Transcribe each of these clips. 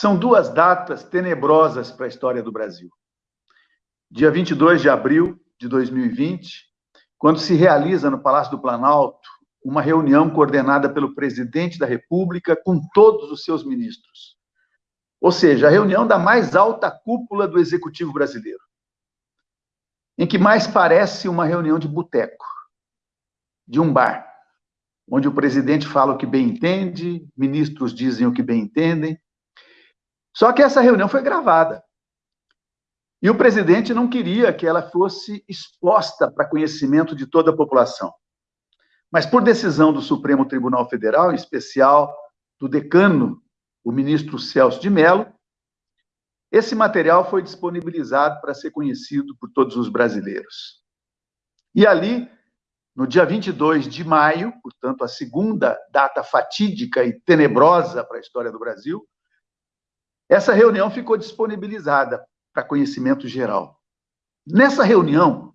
São duas datas tenebrosas para a história do Brasil. Dia 22 de abril de 2020, quando se realiza no Palácio do Planalto uma reunião coordenada pelo presidente da República com todos os seus ministros. Ou seja, a reunião da mais alta cúpula do executivo brasileiro. Em que mais parece uma reunião de boteco, de um bar, onde o presidente fala o que bem entende, ministros dizem o que bem entendem. Só que essa reunião foi gravada. E o presidente não queria que ela fosse exposta para conhecimento de toda a população. Mas por decisão do Supremo Tribunal Federal, em especial do decano, o ministro Celso de Mello, esse material foi disponibilizado para ser conhecido por todos os brasileiros. E ali, no dia 22 de maio, portanto, a segunda data fatídica e tenebrosa para a história do Brasil, essa reunião ficou disponibilizada para conhecimento geral. Nessa reunião,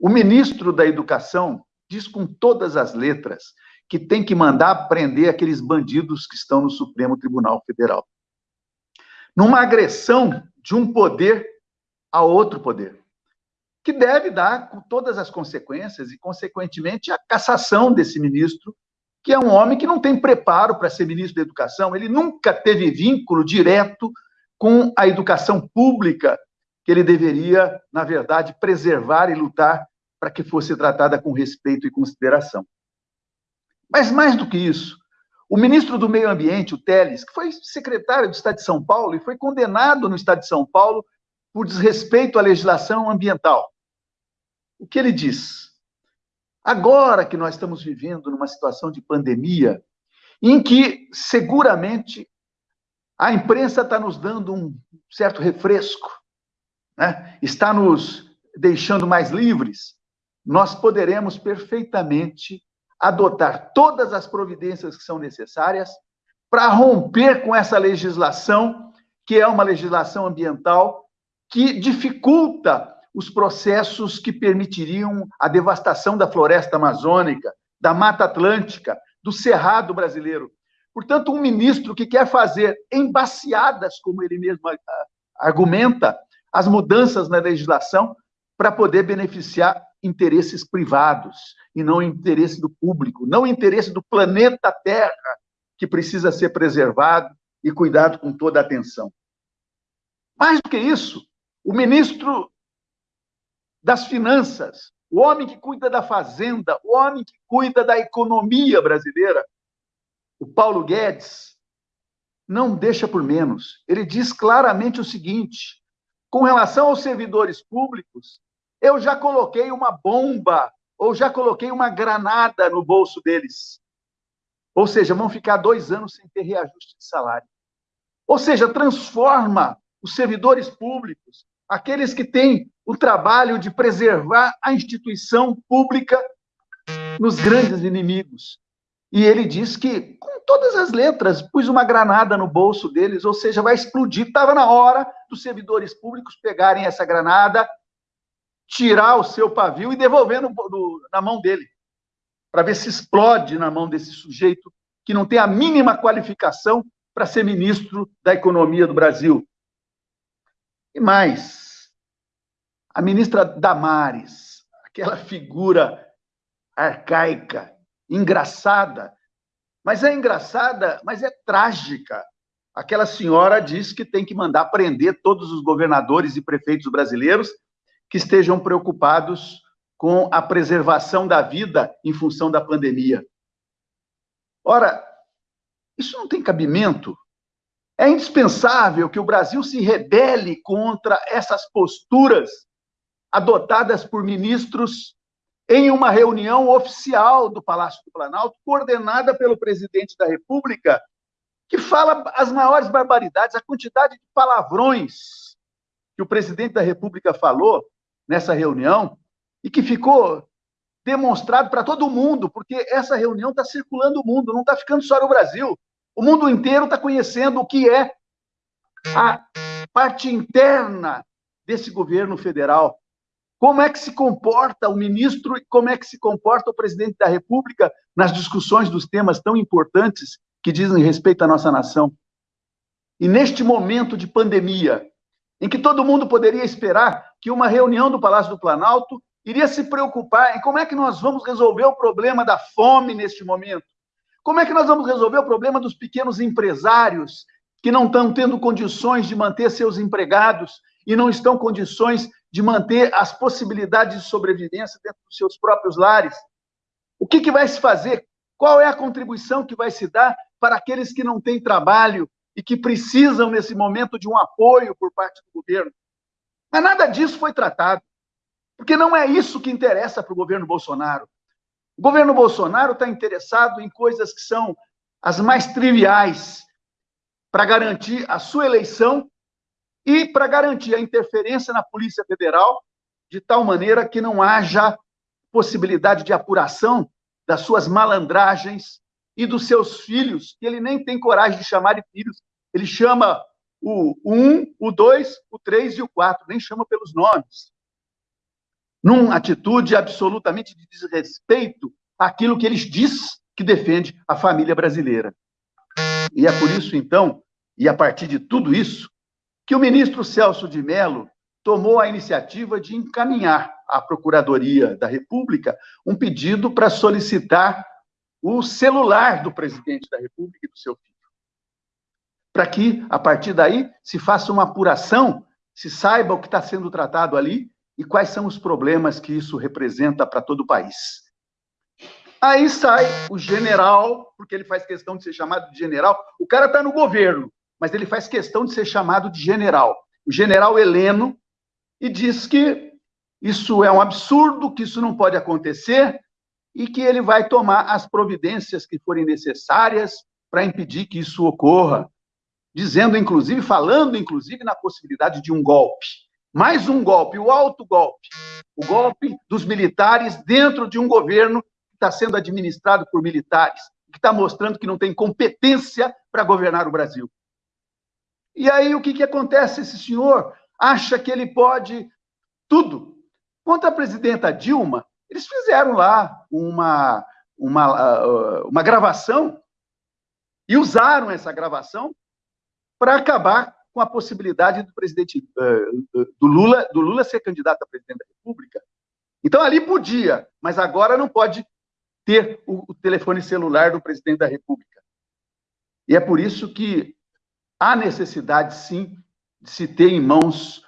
o ministro da Educação diz com todas as letras que tem que mandar prender aqueles bandidos que estão no Supremo Tribunal Federal. Numa agressão de um poder a outro poder, que deve dar com todas as consequências e, consequentemente, a cassação desse ministro, que é um homem que não tem preparo para ser ministro da Educação, ele nunca teve vínculo direto com a educação pública que ele deveria, na verdade, preservar e lutar para que fosse tratada com respeito e consideração. Mas mais do que isso, o ministro do Meio Ambiente, o Teles, que foi secretário do Estado de São Paulo e foi condenado no Estado de São Paulo por desrespeito à legislação ambiental. O que ele diz? Agora que nós estamos vivendo numa situação de pandemia, em que seguramente a imprensa está nos dando um certo refresco, né? está nos deixando mais livres, nós poderemos perfeitamente adotar todas as providências que são necessárias para romper com essa legislação, que é uma legislação ambiental que dificulta os processos que permitiriam a devastação da floresta amazônica, da Mata Atlântica, do Cerrado brasileiro. Portanto, um ministro que quer fazer embaciadas, como ele mesmo argumenta, as mudanças na legislação para poder beneficiar interesses privados e não interesse do público, não interesse do planeta Terra, que precisa ser preservado e cuidado com toda a atenção. Mais do que isso, o ministro das Finanças, o homem que cuida da fazenda, o homem que cuida da economia brasileira, o Paulo Guedes, não deixa por menos. Ele diz claramente o seguinte: com relação aos servidores públicos, eu já coloquei uma bomba ou já coloquei uma granada no bolso deles. Ou seja, vão ficar dois anos sem ter reajuste de salário. Ou seja, transforma os servidores públicos, aqueles que têm o trabalho de preservar a instituição pública, nos grandes inimigos. E ele diz que, com todas as letras, pus uma granada no bolso deles, ou seja, vai explodir. Estava na hora dos servidores públicos pegarem essa granada tirar o seu pavio e devolver no, no, na mão dele, para ver se explode na mão desse sujeito que não tem a mínima qualificação para ser ministro da Economia do Brasil. E mais, a ministra Damares, aquela figura arcaica, engraçada, mas é engraçada, mas é trágica. Aquela senhora diz que tem que mandar prender todos os governadores e prefeitos brasileiros que estejam preocupados com a preservação da vida em função da pandemia. Ora, isso não tem cabimento. É indispensável que o Brasil se rebele contra essas posturas adotadas por ministros em uma reunião oficial do Palácio do Planalto, coordenada pelo presidente da República, que fala as maiores barbaridades, a quantidade de palavrões que o presidente da República falou nessa reunião e que ficou demonstrado para todo mundo, porque essa reunião está circulando o mundo, não está ficando só no Brasil. O mundo inteiro está conhecendo o que é a parte interna desse governo federal. Como é que se comporta o ministro e como é que se comporta o presidente da República nas discussões dos temas tão importantes que dizem respeito à nossa nação. E neste momento de pandemia, em que todo mundo poderia esperar que uma reunião do Palácio do Planalto iria se preocupar em como é que nós vamos resolver o problema da fome neste momento, como é que nós vamos resolver o problema dos pequenos empresários que não estão tendo condições de manter seus empregados e não estão condições de manter as possibilidades de sobrevivência dentro dos seus próprios lares? O que, que vai se fazer? Qual é a contribuição que vai se dar para aqueles que não têm trabalho e que precisam, nesse momento, de um apoio por parte do governo? Mas nada disso foi tratado, porque não é isso que interessa para o governo Bolsonaro. O governo Bolsonaro está interessado em coisas que são as mais triviais para garantir a sua eleição e para garantir a interferência na Polícia Federal de tal maneira que não haja possibilidade de apuração das suas malandragens e dos seus filhos, que ele nem tem coragem de chamar de filhos. Ele chama o 1, o 2, o 3 e o 4, nem chama pelos nomes. Numa atitude absolutamente de desrespeito àquilo que eles diz que defende a família brasileira. E é por isso, então, e a partir de tudo isso, que o ministro Celso de Mello tomou a iniciativa de encaminhar à Procuradoria da República um pedido para solicitar o celular do presidente da República e do seu filho. Para que, a partir daí, se faça uma apuração, se saiba o que está sendo tratado ali e quais são os problemas que isso representa para todo o país. Aí sai o general, porque ele faz questão de ser chamado de general. O cara está no governo, mas ele faz questão de ser chamado de general. O general Heleno, e diz que isso é um absurdo, que isso não pode acontecer e que ele vai tomar as providências que forem necessárias para impedir que isso ocorra, dizendo inclusive, falando inclusive na possibilidade de um golpe. Mais um golpe, o alto golpe. O golpe dos militares dentro de um governo que está sendo administrado por militares, que está mostrando que não tem competência para governar o Brasil. E aí o que, que acontece? Esse senhor acha que ele pode tudo. Contra a presidenta Dilma, eles fizeram lá uma, uma, ah, uma gravação e usaram essa gravação para acabar com a possibilidade do presidente uh, do Lula do Lula ser candidato a presidente da República. Então ali podia, mas agora não pode ter o telefone celular do presidente da República. E é por isso que há necessidade, sim, de se ter em mãos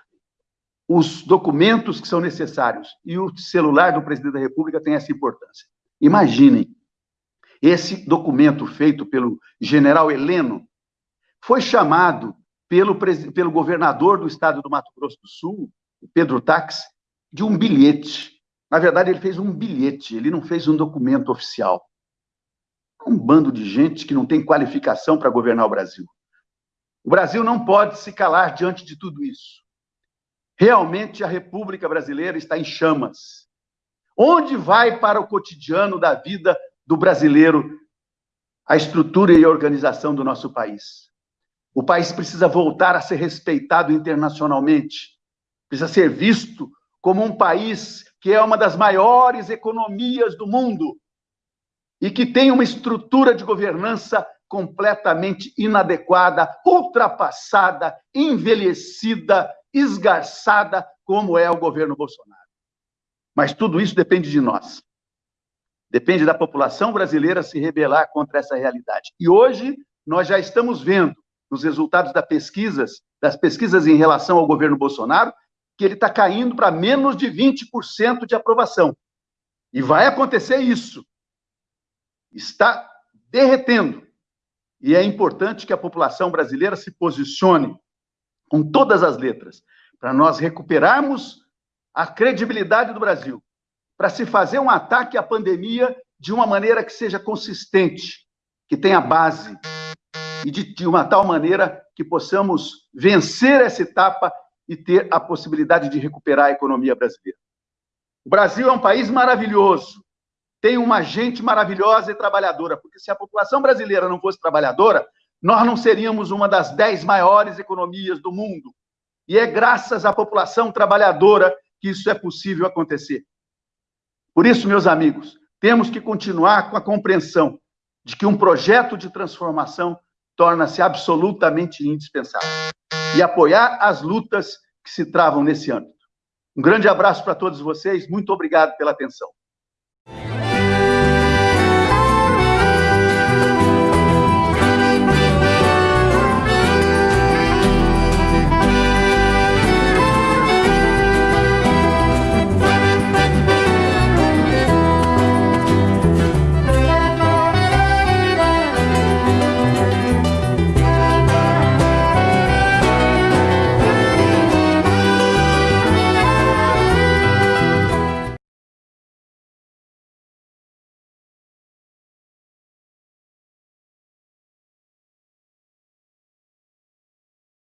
os documentos que são necessários. E o celular do presidente da República tem essa importância. Imaginem, esse documento feito pelo general Heleno foi chamado pelo, pelo governador do estado do Mato Grosso do Sul, Pedro Tax, de um bilhete. Na verdade, ele fez um bilhete, ele não fez um documento oficial. Um bando de gente que não tem qualificação para governar o Brasil. O Brasil não pode se calar diante de tudo isso. Realmente a República Brasileira está em chamas. Onde vai para o cotidiano da vida do brasileiro a estrutura e a organização do nosso país? O país precisa voltar a ser respeitado internacionalmente, precisa ser visto como um país que é uma das maiores economias do mundo e que tem uma estrutura de governança completamente inadequada, ultrapassada, envelhecida, esgarçada, como é o governo Bolsonaro. Mas tudo isso depende de nós. Depende da população brasileira se rebelar contra essa realidade. E hoje nós já estamos vendo nos resultados das pesquisas, das pesquisas em relação ao governo Bolsonaro, que ele está caindo para menos de 20% de aprovação. E vai acontecer isso. Está derretendo. E é importante que a população brasileira se posicione com todas as letras, para nós recuperarmos a credibilidade do Brasil, para se fazer um ataque à pandemia de uma maneira que seja consistente, que tenha base, e de, de uma tal maneira que possamos vencer essa etapa e ter a possibilidade de recuperar a economia brasileira. O Brasil é um país maravilhoso, tem uma gente maravilhosa e trabalhadora, porque se a população brasileira não fosse trabalhadora, nós não seríamos uma das dez maiores economias do mundo. E é graças à população trabalhadora que isso é possível acontecer. Por isso, meus amigos, temos que continuar com a compreensão de que um projeto de transformação torna-se absolutamente indispensável. E apoiar as lutas que se travam nesse âmbito. Um grande abraço para todos vocês, muito obrigado pela atenção.